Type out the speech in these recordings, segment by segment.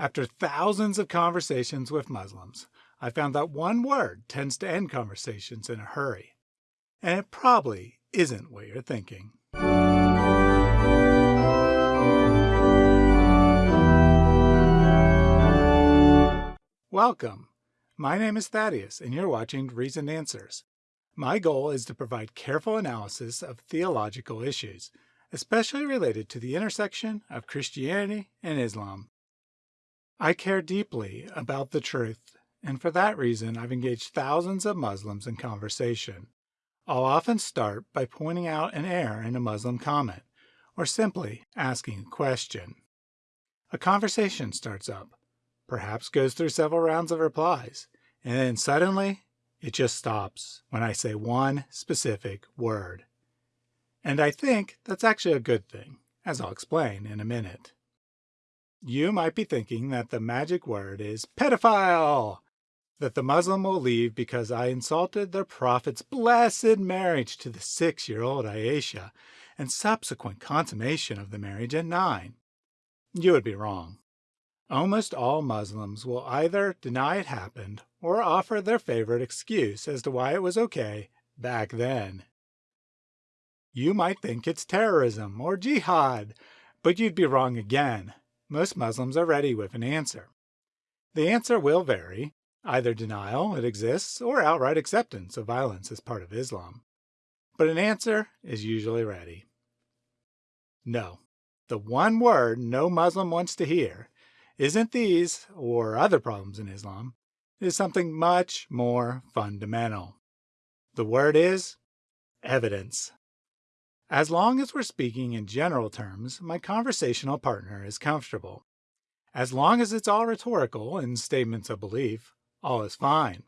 After thousands of conversations with Muslims, I found that one word tends to end conversations in a hurry. And it probably isn't what you're thinking. Welcome. My name is Thaddeus, and you're watching Reasoned Answers. My goal is to provide careful analysis of theological issues, especially related to the intersection of Christianity and Islam. I care deeply about the truth, and for that reason I've engaged thousands of Muslims in conversation. I'll often start by pointing out an error in a Muslim comment, or simply asking a question. A conversation starts up, perhaps goes through several rounds of replies, and then suddenly it just stops when I say one specific word. And I think that's actually a good thing, as I'll explain in a minute. You might be thinking that the magic word is pedophile, that the Muslim will leave because I insulted their prophet's blessed marriage to the six-year-old Aisha and subsequent consummation of the marriage at nine. You would be wrong. Almost all Muslims will either deny it happened or offer their favorite excuse as to why it was okay back then. You might think it's terrorism or jihad, but you'd be wrong again most Muslims are ready with an answer. The answer will vary, either denial it exists or outright acceptance of violence as part of Islam. But an answer is usually ready. No, the one word no Muslim wants to hear isn't these or other problems in Islam. It is something much more fundamental. The word is evidence. As long as we're speaking in general terms, my conversational partner is comfortable. As long as it's all rhetorical and statements of belief, all is fine.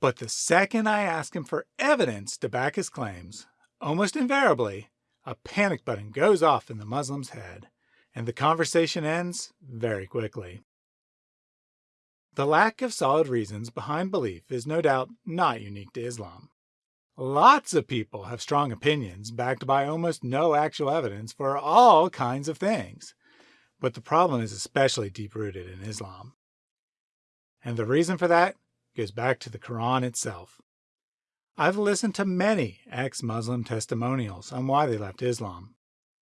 But the second I ask him for evidence to back his claims, almost invariably, a panic button goes off in the Muslim's head, and the conversation ends very quickly. The lack of solid reasons behind belief is no doubt not unique to Islam. Lots of people have strong opinions backed by almost no actual evidence for all kinds of things. But the problem is especially deep-rooted in Islam. And the reason for that goes back to the Quran itself. I've listened to many ex-Muslim testimonials on why they left Islam.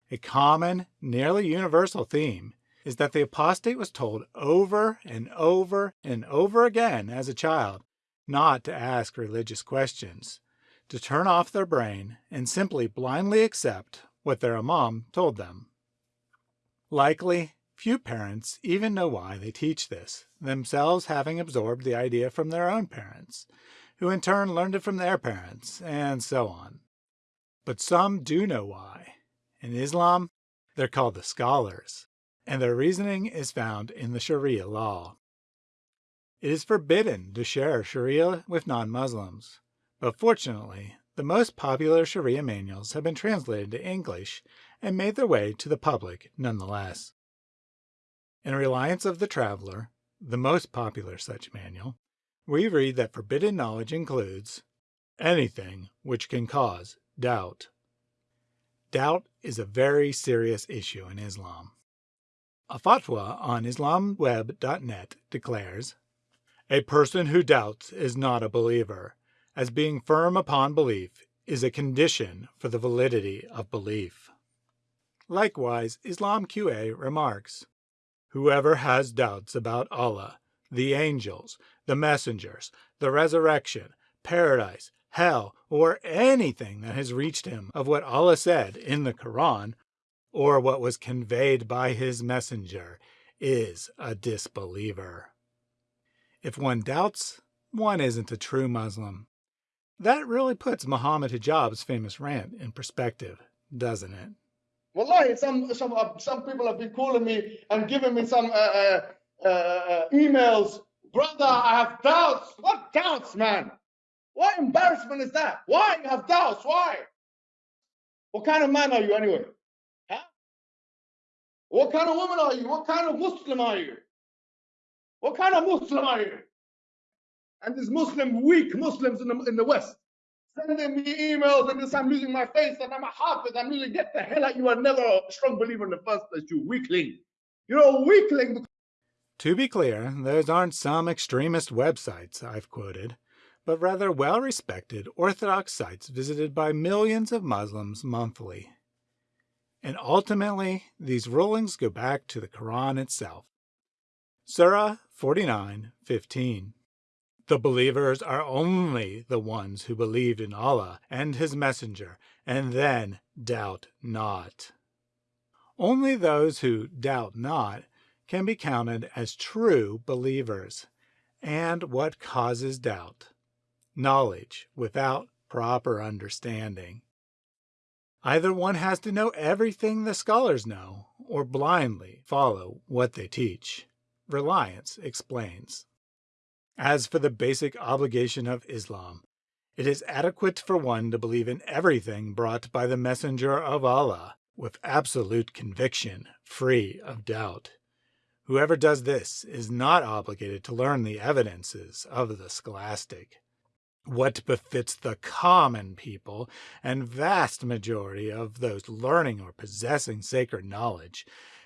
A common, nearly universal theme is that the apostate was told over and over and over again as a child not to ask religious questions to turn off their brain and simply blindly accept what their imam told them. Likely, few parents even know why they teach this, themselves having absorbed the idea from their own parents, who in turn learned it from their parents, and so on. But some do know why. In Islam, they're called the scholars, and their reasoning is found in the Sharia law. It is forbidden to share Sharia with non-Muslims, but fortunately, the most popular Sharia manuals have been translated to English and made their way to the public nonetheless. In Reliance of the Traveler, the most popular such manual, we read that forbidden knowledge includes anything which can cause doubt. Doubt is a very serious issue in Islam. A fatwa on islamweb.net declares, A person who doubts is not a believer as being firm upon belief is a condition for the validity of belief. Likewise, Islam QA remarks, Whoever has doubts about Allah, the angels, the messengers, the resurrection, paradise, hell, or anything that has reached him of what Allah said in the Quran, or what was conveyed by his messenger, is a disbeliever. If one doubts, one isn't a true Muslim. That really puts Muhammad Hijab's famous rant in perspective, doesn't it? Wallahi, some some uh, some people have been calling me and giving me some uh, uh, uh, uh, emails. Brother, I have doubts. What doubts, man? What embarrassment is that? Why you have doubts? Why? What kind of man are you anyway? Huh? What kind of woman are you? What kind of Muslim are you? What kind of Muslim are you? And these Muslim, weak Muslims in the, in the West, sending me emails and this, I'm losing my face and I'm a hafiz, I'm losing, get the hell out, you are never a strong believer in the first place, you weakling. You're a weakling. To be clear, those aren't some extremist websites I've quoted, but rather well respected Orthodox sites visited by millions of Muslims monthly. And ultimately, these rulings go back to the Quran itself. Surah 49:15. The believers are only the ones who believed in Allah and His Messenger, and then doubt not. Only those who doubt not can be counted as true believers. And what causes doubt? Knowledge without proper understanding. Either one has to know everything the scholars know, or blindly follow what they teach. Reliance explains. As for the basic obligation of Islam, it is adequate for one to believe in everything brought by the Messenger of Allah with absolute conviction, free of doubt. Whoever does this is not obligated to learn the evidences of the scholastic. What befits the common people and vast majority of those learning or possessing sacred knowledge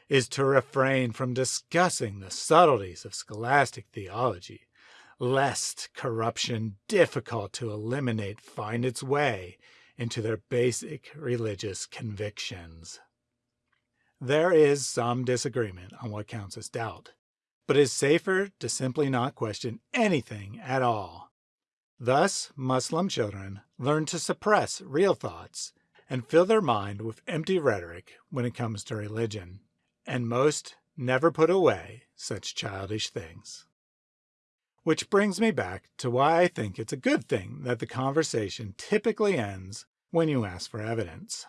is to refrain from discussing the subtleties of scholastic theology, lest corruption difficult to eliminate find its way into their basic religious convictions. There is some disagreement on what counts as doubt, but it is safer to simply not question anything at all. Thus, Muslim children learn to suppress real thoughts and fill their mind with empty rhetoric when it comes to religion, and most never put away such childish things. Which brings me back to why I think it's a good thing that the conversation typically ends when you ask for evidence.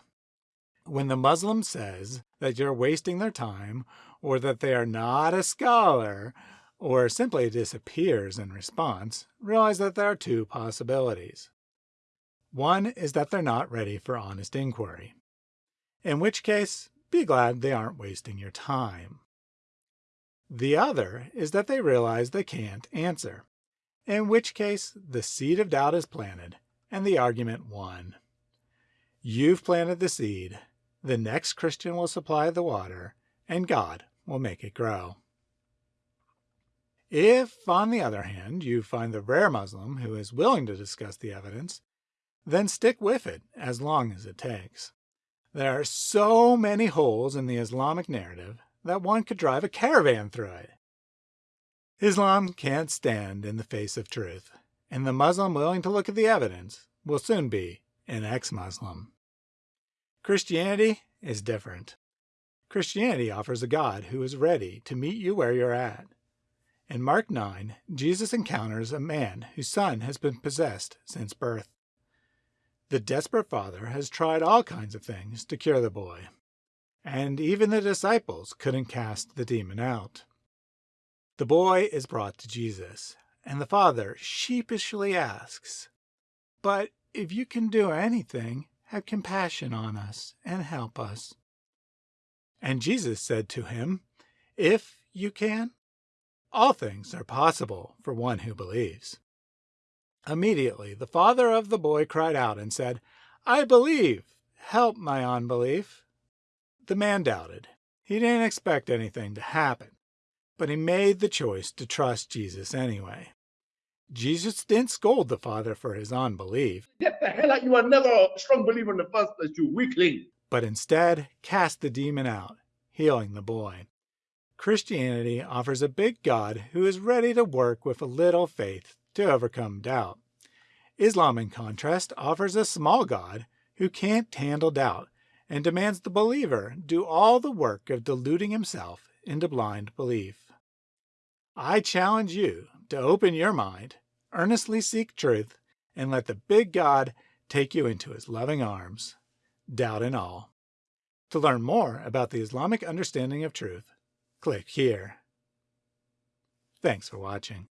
When the Muslim says that you're wasting their time, or that they are not a scholar, or simply disappears in response, realize that there are two possibilities. One is that they're not ready for honest inquiry, in which case, be glad they aren't wasting your time. The other is that they realize they can't answer, in which case the seed of doubt is planted and the argument won. You've planted the seed, the next Christian will supply the water, and God will make it grow. If, on the other hand, you find the rare Muslim who is willing to discuss the evidence, then stick with it as long as it takes. There are so many holes in the Islamic narrative that one could drive a caravan through it. Islam can't stand in the face of truth, and the Muslim willing to look at the evidence will soon be an ex-Muslim. Christianity is different. Christianity offers a God who is ready to meet you where you're at. In Mark 9, Jesus encounters a man whose son has been possessed since birth. The desperate father has tried all kinds of things to cure the boy, and even the disciples couldn't cast the demon out. The boy is brought to Jesus, and the father sheepishly asks, But if you can do anything, have compassion on us and help us. And Jesus said to him, If you can, all things are possible for one who believes. Immediately the father of the boy cried out and said, I believe, help my unbelief. The man doubted. He didn't expect anything to happen, but he made the choice to trust Jesus anyway. Jesus didn't scold the father for his unbelief. Get the hell out. You are never a strong believer in the first place, you weakling. But instead cast the demon out, healing the boy. Christianity offers a big God who is ready to work with a little faith to overcome doubt. Islam, in contrast, offers a small God who can't handle doubt and demands the believer do all the work of deluding himself into blind belief. I challenge you to open your mind, earnestly seek truth, and let the big God take you into his loving arms, doubt and all. To learn more about the Islamic understanding of truth, click here. Thanks for watching.